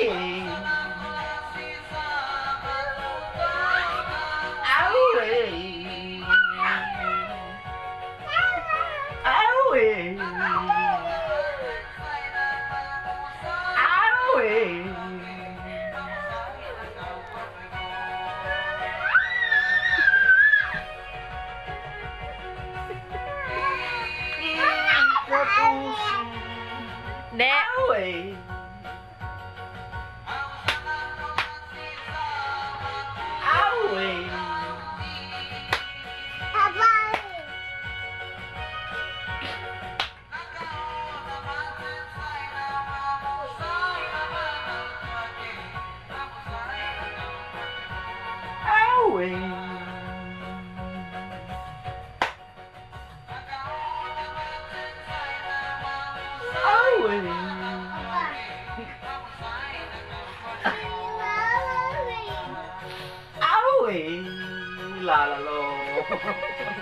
Owie. Nè, ông! Lala lo.